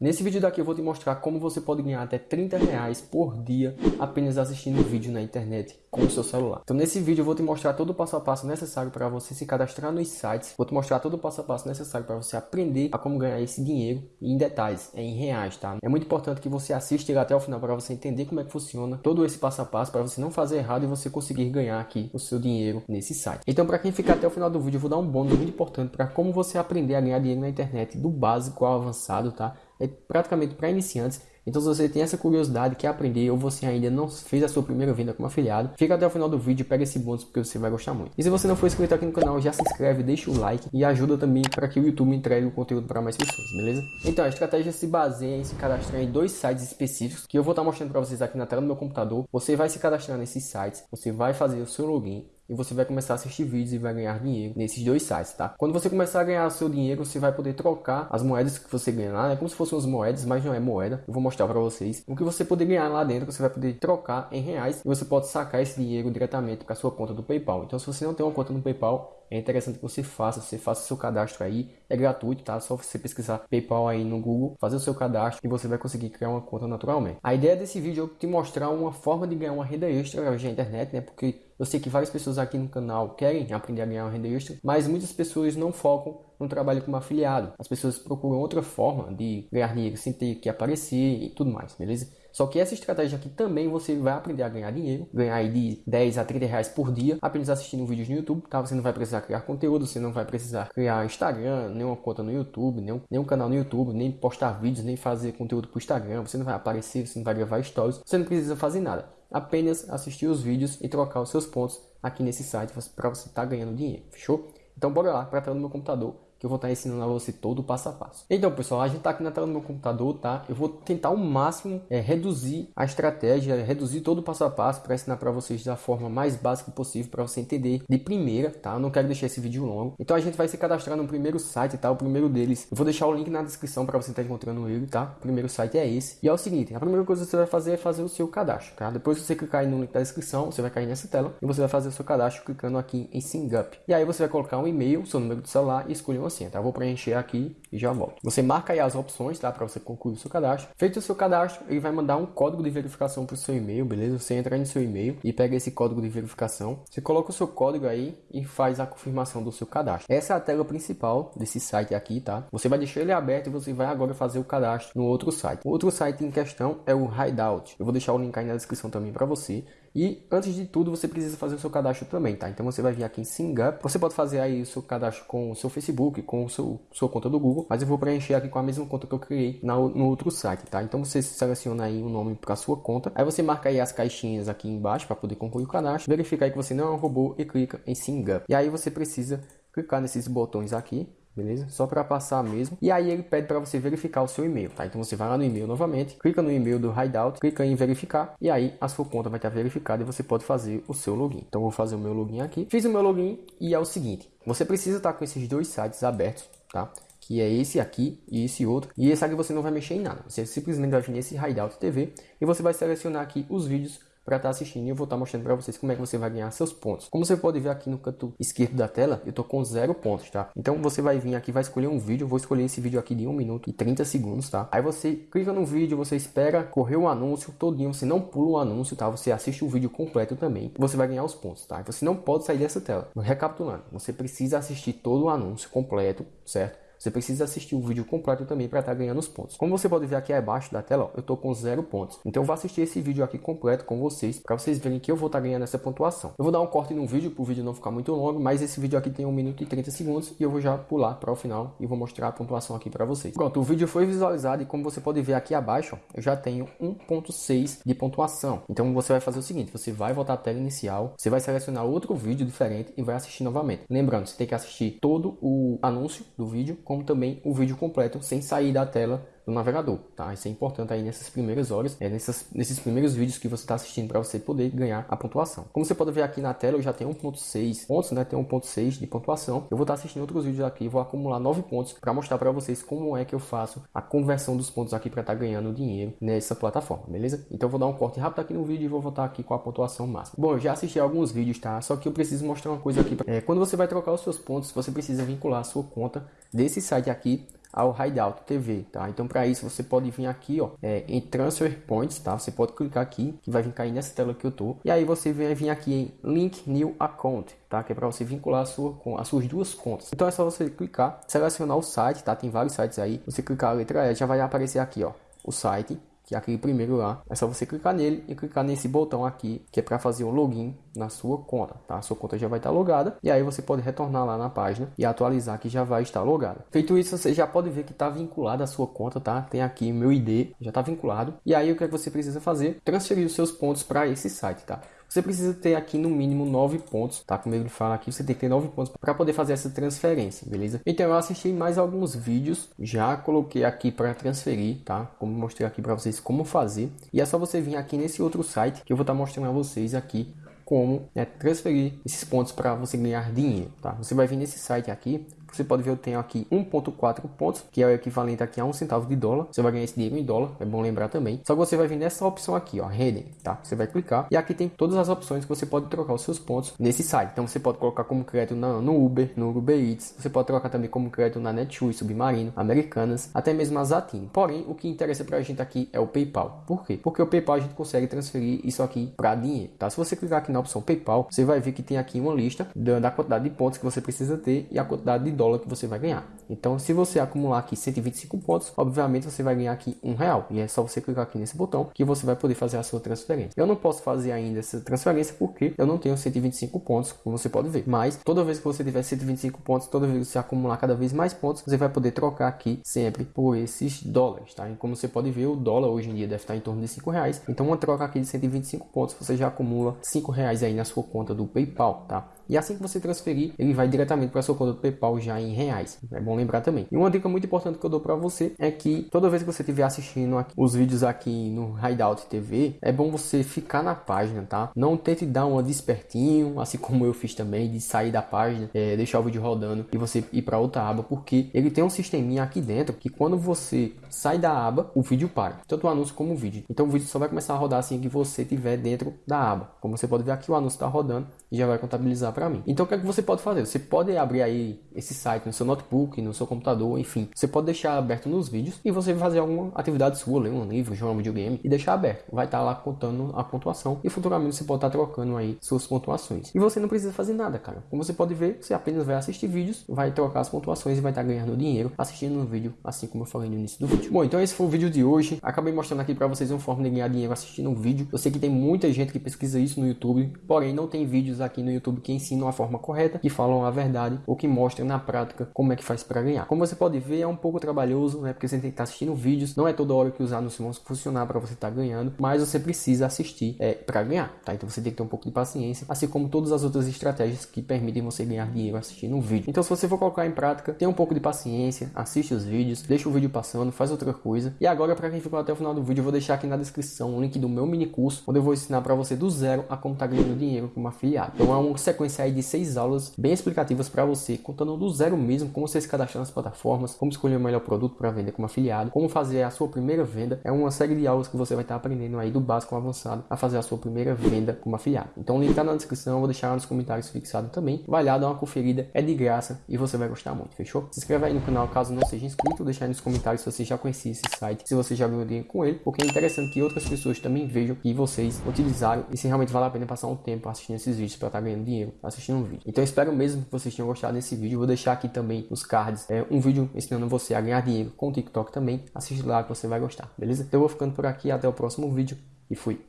Nesse vídeo daqui eu vou te mostrar como você pode ganhar até 30 reais por dia apenas assistindo vídeo na internet com o seu celular. Então nesse vídeo eu vou te mostrar todo o passo a passo necessário para você se cadastrar nos sites, vou te mostrar todo o passo a passo necessário para você aprender a como ganhar esse dinheiro em detalhes, é em reais, tá? É muito importante que você assista até o final para você entender como é que funciona todo esse passo a passo para você não fazer errado e você conseguir ganhar aqui o seu dinheiro nesse site. Então para quem ficar até o final do vídeo eu vou dar um bônus muito importante para como você aprender a ganhar dinheiro na internet do básico ao avançado, tá? É praticamente para iniciantes. Então, se você tem essa curiosidade, quer aprender ou você ainda não fez a sua primeira venda como afiliado, fica até o final do vídeo e pega esse bônus porque você vai gostar muito. E se você não for inscrito aqui no canal, já se inscreve, deixa o like e ajuda também para que o YouTube entregue o conteúdo para mais pessoas, beleza? Então, a estratégia se baseia em se cadastrar em dois sites específicos que eu vou estar mostrando para vocês aqui na tela do meu computador. Você vai se cadastrar nesses sites, você vai fazer o seu login e você vai começar a assistir vídeos e vai ganhar dinheiro nesses dois sites, tá? Quando você começar a ganhar seu dinheiro, você vai poder trocar as moedas que você ganhar lá, é como se fossem as moedas, mas não é moeda. Eu vou mostrar para vocês. O que você poder ganhar lá dentro, você vai poder trocar em reais e você pode sacar esse dinheiro diretamente para sua conta do PayPal. Então, se você não tem uma conta no PayPal, é interessante que você faça, você faça seu cadastro aí, é gratuito, tá? Só você pesquisar PayPal aí no Google, fazer o seu cadastro e você vai conseguir criar uma conta naturalmente. A ideia desse vídeo é te mostrar uma forma de ganhar uma renda extra da internet, né? Porque eu sei que várias pessoas aqui no canal querem aprender a ganhar uma renda extra, mas muitas pessoas não focam no trabalho como afiliado. As pessoas procuram outra forma de ganhar dinheiro sem ter que aparecer e tudo mais, beleza? Só que essa estratégia aqui também você vai aprender a ganhar dinheiro, ganhar aí de 10 a 30 reais por dia, apenas assistindo vídeos no YouTube, tá? Você não vai precisar criar conteúdo, você não vai precisar criar Instagram, nenhuma conta no YouTube, nenhum, nenhum canal no YouTube, nem postar vídeos, nem fazer conteúdo para o Instagram, você não vai aparecer, você não vai gravar stories, você não precisa fazer nada. Apenas assistir os vídeos e trocar os seus pontos aqui nesse site para você estar tá ganhando dinheiro, fechou? Então bora lá para tela do meu computador que eu vou estar ensinando a você todo o passo a passo. Então, pessoal, a gente está aqui na tela do meu computador, tá? Eu vou tentar ao máximo é, reduzir a estratégia, reduzir todo o passo a passo para ensinar para vocês da forma mais básica possível para você entender de primeira, tá? Eu não quero deixar esse vídeo longo. Então, a gente vai se cadastrar no primeiro site, tá? O primeiro deles. Eu vou deixar o link na descrição para você estar encontrando ele, tá? O primeiro site é esse. E é o seguinte, a primeira coisa que você vai fazer é fazer o seu cadastro, tá? Depois você clicar no link da descrição, você vai cair nessa tela e você vai fazer o seu cadastro clicando aqui em Sign Up. E aí você vai colocar um e-mail, seu número de celular e escolher uma senha, tá? Eu vou preencher aqui e já volto. Você marca aí as opções, tá? Para você concluir o seu cadastro. Feito o seu cadastro, ele vai mandar um código de verificação para o seu e-mail, beleza? Você entra no seu e-mail e pega esse código de verificação. Você coloca o seu código aí e faz a confirmação do seu cadastro. Essa é a tela principal desse site aqui, tá? Você vai deixar ele aberto e você vai agora fazer o cadastro no outro site. O outro site em questão é o Hideout. Eu vou deixar o link aí na descrição também para você. E antes de tudo, você precisa fazer o seu cadastro também, tá? Então você vai vir aqui em SingUp. Você pode fazer aí o seu cadastro com o seu Facebook, com o seu sua conta do Google, mas eu vou preencher aqui com a mesma conta que eu criei na, no outro site, tá? Então você seleciona aí o nome para sua conta. Aí você marca aí as caixinhas aqui embaixo para poder concluir o cadastro. Verifica aí que você não é um robô e clica em SingUp. E aí você precisa clicar nesses botões aqui beleza? Só para passar mesmo. E aí ele pede para você verificar o seu e-mail, tá? Então você vai lá no e-mail novamente, clica no e-mail do Hideout, clica em verificar e aí a sua conta vai estar verificada e você pode fazer o seu login. Então vou fazer o meu login aqui. Fiz o meu login e é o seguinte, você precisa estar com esses dois sites abertos, tá? que é esse aqui e esse outro. E esse aqui você não vai mexer em nada. Você simplesmente vai vir nesse Hideout TV e você vai selecionar aqui os vídeos para estar tá assistindo e eu vou estar tá mostrando para vocês como é que você vai ganhar seus pontos. Como você pode ver aqui no canto esquerdo da tela, eu tô com zero pontos, tá? Então você vai vir aqui, vai escolher um vídeo, eu vou escolher esse vídeo aqui de 1 minuto e 30 segundos, tá? Aí você clica no vídeo, você espera correr o anúncio todinho, você não pula o anúncio, tá? Você assiste o vídeo completo também, você vai ganhar os pontos, tá? Você não pode sair dessa tela. Recapitulando, você precisa assistir todo o anúncio completo, certo? Você precisa assistir o vídeo completo também para estar tá ganhando os pontos. Como você pode ver aqui abaixo da tela, ó, eu estou com zero pontos. Então eu vou assistir esse vídeo aqui completo com vocês para vocês verem que eu vou estar tá ganhando essa pontuação. Eu vou dar um corte no vídeo para o vídeo não ficar muito longo, mas esse vídeo aqui tem 1 minuto e 30 segundos e eu vou já pular para o final e vou mostrar a pontuação aqui para vocês. Pronto, o vídeo foi visualizado e como você pode ver aqui abaixo, ó, eu já tenho 1.6 de pontuação. Então você vai fazer o seguinte, você vai voltar à tela inicial, você vai selecionar outro vídeo diferente e vai assistir novamente. Lembrando, você tem que assistir todo o anúncio do vídeo, como também o vídeo completo sem sair da tela do navegador, tá? Isso é importante aí nessas primeiras horas, é nessas, nesses primeiros vídeos que você está assistindo para você poder ganhar a pontuação. Como você pode ver aqui na tela, eu já tenho 1.6 pontos, né? Tem 1.6 de pontuação. Eu vou estar tá assistindo outros vídeos aqui, vou acumular 9 pontos para mostrar para vocês como é que eu faço a conversão dos pontos aqui para estar tá ganhando dinheiro nessa plataforma, beleza? Então eu vou dar um corte rápido aqui no vídeo e vou voltar aqui com a pontuação máxima. Bom, eu já assisti alguns vídeos, tá? Só que eu preciso mostrar uma coisa aqui. É, quando você vai trocar os seus pontos, você precisa vincular a sua conta desse site aqui ao Hideout TV, tá? Então para isso você pode vir aqui, ó, é, em Transfer Points, tá? Você pode clicar aqui, que vai vir cair nessa tela que eu tô. E aí você vem vir aqui em Link New Account, tá? Que é para você vincular a sua, com as suas duas contas. Então é só você clicar, selecionar o site, tá? Tem vários sites aí. Você clicar a letra E, já vai aparecer aqui, ó, o site que é aquele primeiro lá. É só você clicar nele e clicar nesse botão aqui, que é para fazer o login na sua conta, tá? A sua conta já vai estar logada e aí você pode retornar lá na página e atualizar que já vai estar logada. Feito isso, você já pode ver que está vinculado a sua conta, tá? Tem aqui meu ID, já está vinculado. E aí o que, é que você precisa fazer? Transferir os seus pontos para esse site, tá? Você precisa ter aqui no mínimo 9 pontos, tá? Como ele fala aqui, você tem que ter 9 pontos para poder fazer essa transferência, beleza? Então eu assisti mais alguns vídeos, já coloquei aqui para transferir, tá? Como mostrei aqui para vocês como fazer. E é só você vir aqui nesse outro site que eu vou estar tá mostrando a vocês aqui como né, transferir esses pontos para você ganhar dinheiro, tá? Você vai vir nesse site aqui, você pode ver, eu tenho aqui 1.4 pontos, que é o equivalente aqui a um centavo de dólar. Você vai ganhar esse dinheiro em dólar, é bom lembrar também. Só que você vai vir nessa opção aqui, ó, Redeem, tá? Você vai clicar e aqui tem todas as opções que você pode trocar os seus pontos nesse site. Então você pode colocar como crédito na, no Uber, no Uber Eats. Você pode trocar também como crédito na Netshoes, Submarino, Americanas, até mesmo a Zatin. Porém, o que interessa pra gente aqui é o PayPal. Por quê? Porque o PayPal a gente consegue transferir isso aqui para dinheiro, tá? Se você clicar aqui na opção PayPal, você vai ver que tem aqui uma lista da, da quantidade de pontos que você precisa ter e a quantidade de dólar que você vai ganhar. Então, se você acumular aqui 125 pontos, obviamente você vai ganhar aqui um real. E é só você clicar aqui nesse botão que você vai poder fazer a sua transferência. Eu não posso fazer ainda essa transferência porque eu não tenho 125 pontos, como você pode ver. Mas toda vez que você tiver 125 pontos, toda vez que você acumular cada vez mais pontos, você vai poder trocar aqui sempre por esses dólares, tá? E como você pode ver, o dólar hoje em dia deve estar em torno de 5 reais. Então, uma troca aqui de 125 pontos, você já acumula 5 reais aí na sua conta do PayPal, tá? E assim que você transferir, ele vai diretamente para sua conta do PayPal já em reais. É bom lembrar também. E uma dica muito importante que eu dou para você é que toda vez que você estiver assistindo aqui, os vídeos aqui no Hideout TV, é bom você ficar na página, tá? Não tente dar uma despertinho, assim como eu fiz também, de sair da página, é, deixar o vídeo rodando e você ir para outra aba, porque ele tem um sisteminha aqui dentro que quando você sai da aba, o vídeo para, tanto o anúncio como o vídeo. Então o vídeo só vai começar a rodar assim que você estiver dentro da aba. Como você pode ver aqui, o anúncio está rodando e já vai contabilizar para mim. Então o que é que você pode fazer? Você pode abrir aí esse site no seu notebook, no seu computador, enfim. Você pode deixar aberto nos vídeos e você fazer alguma atividade sua, ler um livro, jogar um videogame e deixar aberto. Vai estar tá lá contando a pontuação e futuramente você pode estar tá trocando aí suas pontuações. E você não precisa fazer nada, cara. Como você pode ver, você apenas vai assistir vídeos, vai trocar as pontuações e vai estar tá ganhando dinheiro assistindo um vídeo, assim como eu falei no início do vídeo. Bom, então esse foi o vídeo de hoje. Acabei mostrando aqui para vocês uma forma de ganhar dinheiro assistindo um vídeo. Eu sei que tem muita gente que pesquisa isso no YouTube, porém não tem vídeos aqui no YouTube que ensinam a forma correta, que falam a verdade ou que mostram na prática como é que faz para ganhar. Como você pode ver, é um pouco trabalhoso, né? Porque você tem que estar assistindo vídeos, não é toda hora que os anúncios vão funcionar para você estar tá ganhando, mas você precisa assistir é, para ganhar, tá? Então você tem que ter um pouco de paciência, assim como todas as outras estratégias que permitem você ganhar dinheiro assistindo um vídeo. Então se você for colocar em prática, tenha um pouco de paciência, assiste os vídeos, deixa o vídeo passando, faz outra coisa. E agora para quem ficou até o final do vídeo, eu vou deixar aqui na descrição o link do meu mini curso, onde eu vou ensinar para você do zero a como tá ganhando dinheiro como afiliado. Então é uma sequência aí de seis aulas bem explicativas para você, contando do zero mesmo como você se cadastrar nas plataformas, como escolher o melhor produto para vender como afiliado, como fazer a sua primeira venda. É uma série de aulas que você vai estar aprendendo aí do básico ao avançado a fazer a sua primeira venda como afiliado. Então o link tá na descrição, eu vou deixar nos comentários fixado também. Vai lá, dá uma conferida, é de graça e você vai gostar muito, fechou? Se inscreve aí no canal caso não seja inscrito, deixa aí nos comentários se você já conhecia esse site, se você já ganhou dinheiro com ele, porque é interessante que outras pessoas também vejam que vocês utilizaram e se realmente vale a pena passar um tempo assistindo esses vídeos para estar ganhando dinheiro assistindo um vídeo. Então espero mesmo que vocês tenham gostado desse vídeo. Vou deixar aqui também nos cards é, um vídeo ensinando você a ganhar dinheiro com o TikTok também. Assiste lá que você vai gostar, beleza? Então eu vou ficando por aqui, até o próximo vídeo e fui.